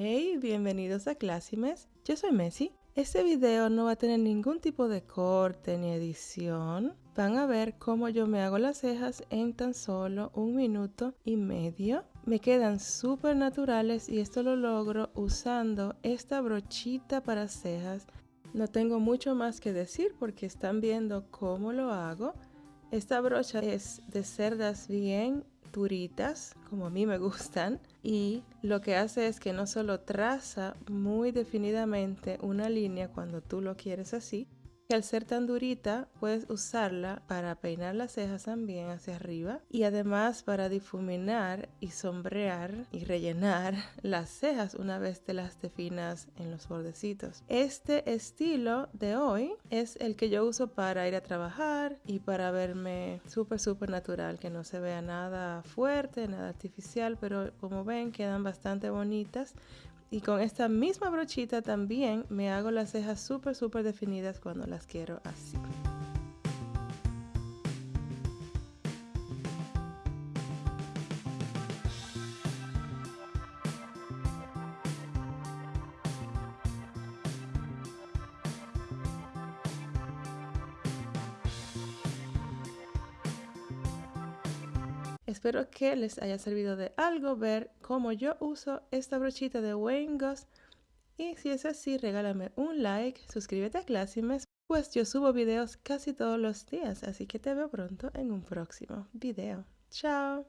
Hey, bienvenidos a Classimes. Yo soy Messi. Este video no va a tener ningún tipo de corte ni edición. Van a ver cómo yo me hago las cejas en tan solo un minuto y medio. Me quedan súper naturales y esto lo logro usando esta brochita para cejas. No tengo mucho más que decir porque están viendo cómo lo hago. Esta brocha es de cerdas bien como a mí me gustan, y lo que hace es que no solo traza muy definidamente una línea cuando tú lo quieres así, que al ser tan durita puedes usarla para peinar las cejas también hacia arriba y además para difuminar y sombrear y rellenar las cejas una vez te las definas en los bordecitos. Este estilo de hoy es el que yo uso para ir a trabajar y para verme súper súper natural, que no se vea nada fuerte, nada artificial, pero como ven quedan bastante bonitas y con esta misma brochita también me hago las cejas súper súper definidas cuando las quiero así. Espero que les haya servido de algo ver cómo yo uso esta brochita de Wayne Goss. Y si es así, regálame un like, suscríbete a Classimes, pues yo subo videos casi todos los días, así que te veo pronto en un próximo video. ¡Chao!